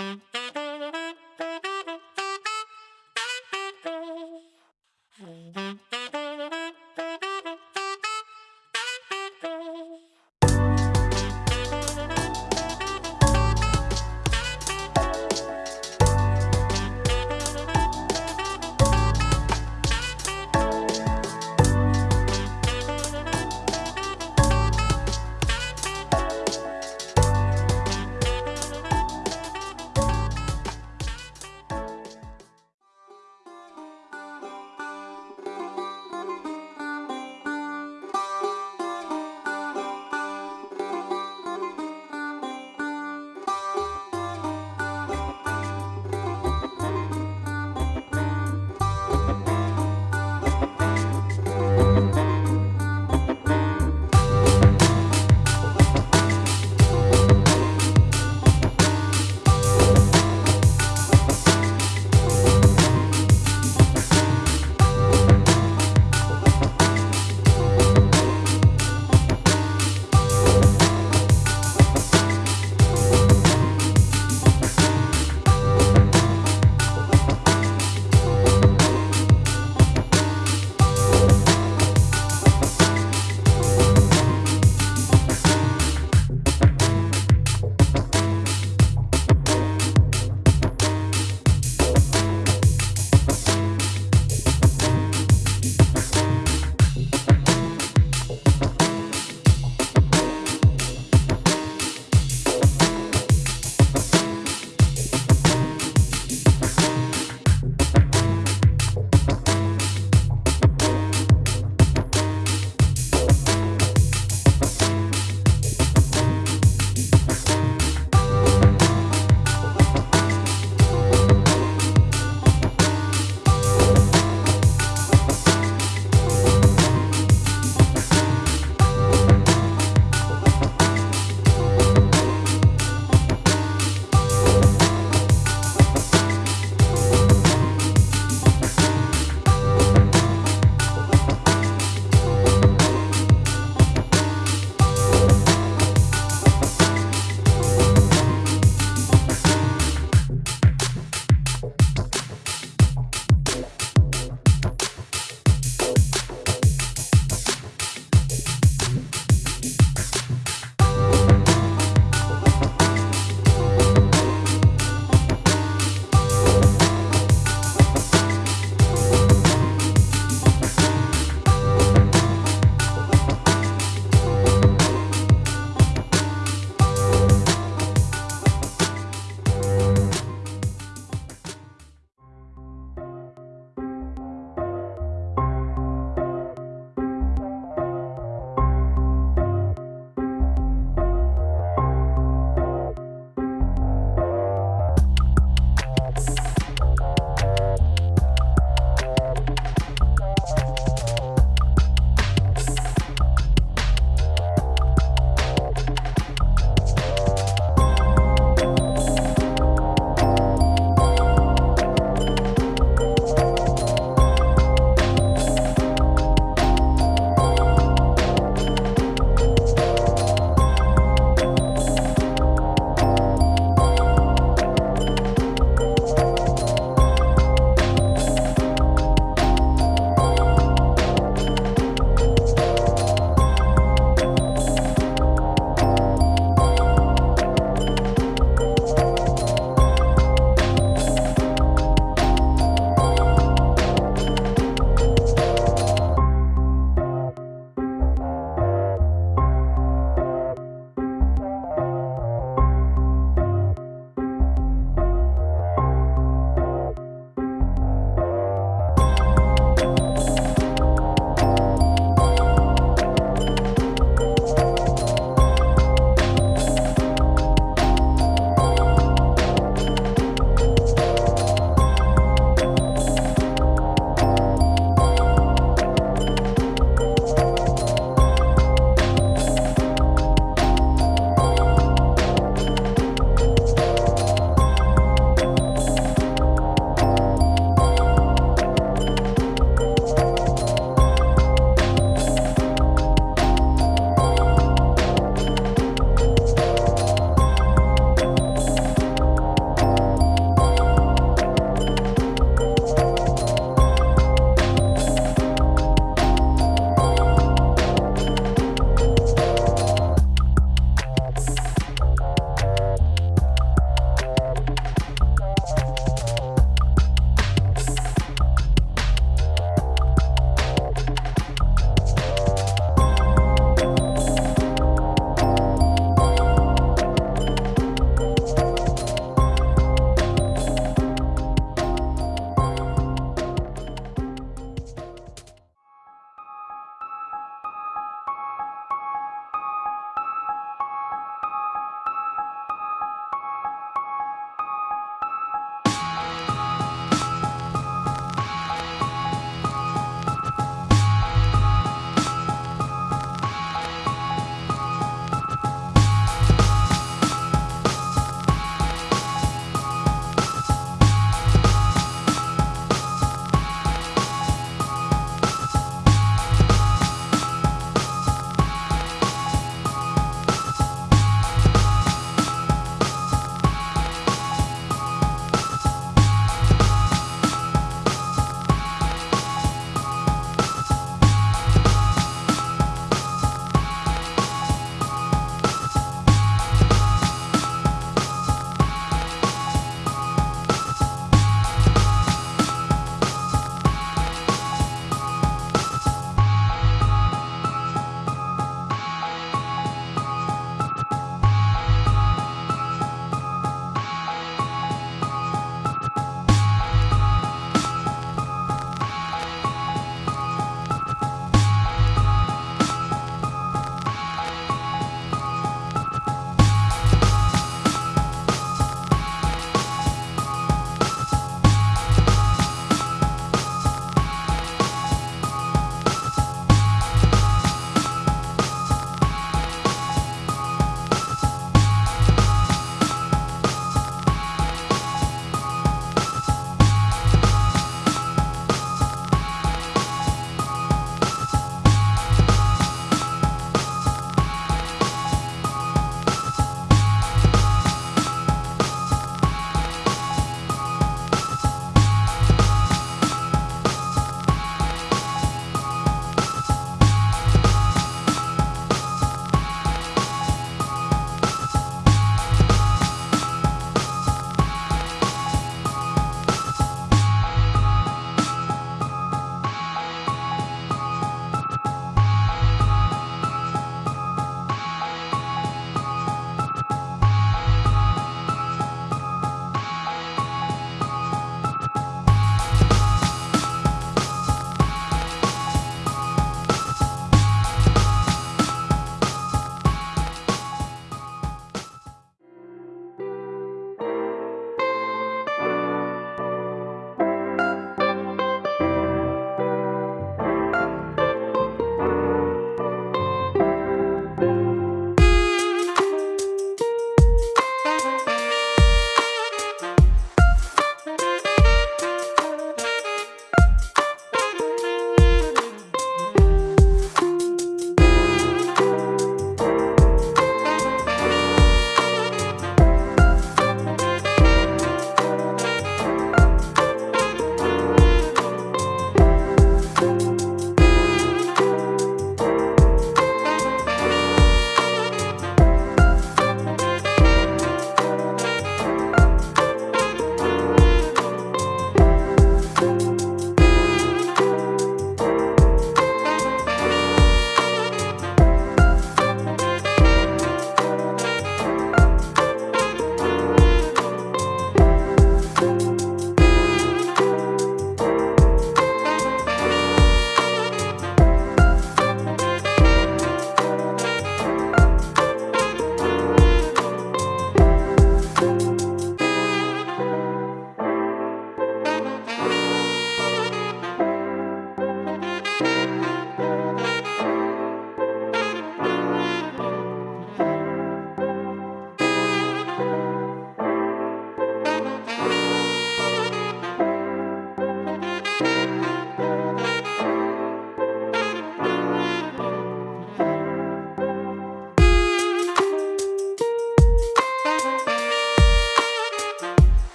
Mm-hmm.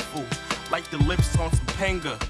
Beautiful, like the lips on Topanga.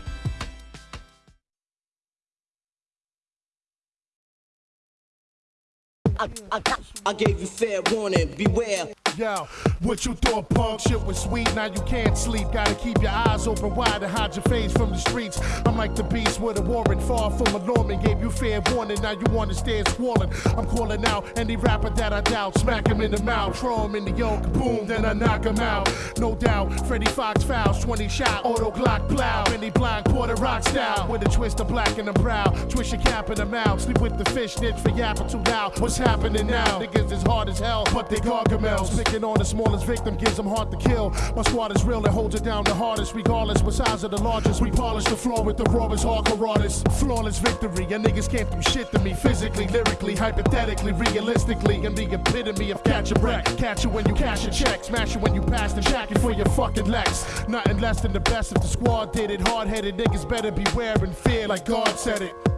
I, I, I gave you fair warning, beware. Yo, what you thought punk shit was sweet? Now you can't sleep. Gotta keep your eyes open wide and hide your face from the streets. I'm like the beast with a warrant, far from a Norman. Gave you fair warning, now you wanna stand swollen. I'm calling out any rapper that I doubt. Smack him in the mouth, throw him in the yoke, boom, then I knock him out. No doubt, Freddie Fox fouls, 20 shot, auto Glock plow. Benny Blanc, Porter Rock style, with a twist of black in the brow. Twist your cap in the mouth, sleep with the fish, snitch for yapping too loud. What's happening now? Niggas is hard as hell, but they gargamels. Picking on the smallest victim gives them heart to kill. My squad is real and holds it down the hardest, regardless what size of the largest. We polish the floor with the rawest hardcore artists. Flawless victory, and niggas can't do shit to me physically, lyrically, hypothetically, realistically. I'm the epitome of catch a wreck. Catch you when you cash a check, smash you when you pass the jacket for your fucking legs. Nothing less than the best if the squad did it. Hard headed niggas better beware and fear, like God said it.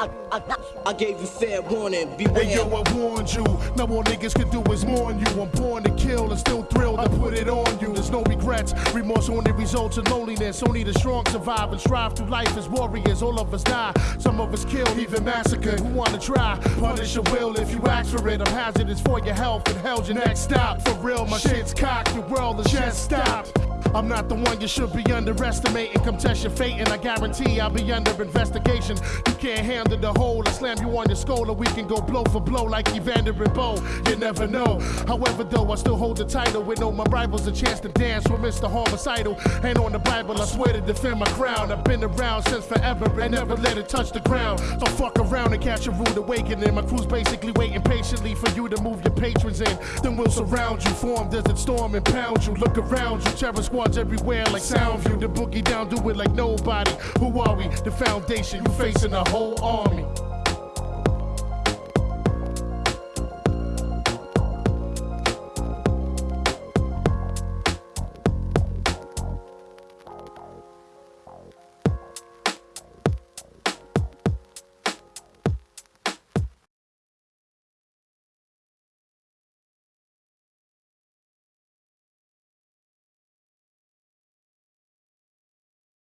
I, I, I gave you fair warning, beware. Hey yo, I warned you. Now all niggas can do is mourn you. I'm born to kill and still thrilled to put it on you. There's no regrets. Remorse only results in loneliness. Only the strong survive and strive through life as warriors. All of us die. Some of us killed, even massacred. Who wanna try? Punish your will if you ask for it. I'm hazardous for your health and hell's your next stop. For real, my shit's cocked. Your world is just stopped. I'm not the one you should be underestimating. Come test your fate, and I guarantee I'll be under investigation. You can't handle the whole. I slam you on your skull, and we can go blow for blow like Evander and Bowe. You never know. However, though, I still hold the title with no my rivals a chance to dance with Mr. Homicidal. And on the Bible, I swear to defend my crown. I've been around since forever and never let it touch the ground. So fuck around and catch a rude awakening. My crew's basically waiting patiently for you to move your patrons in. Then we'll surround you, form desert storm and pound you. Look around you, terror squads everywhere like Soundview. The boogie down, do it like nobody. Who are we? The foundation, you facing a whole army.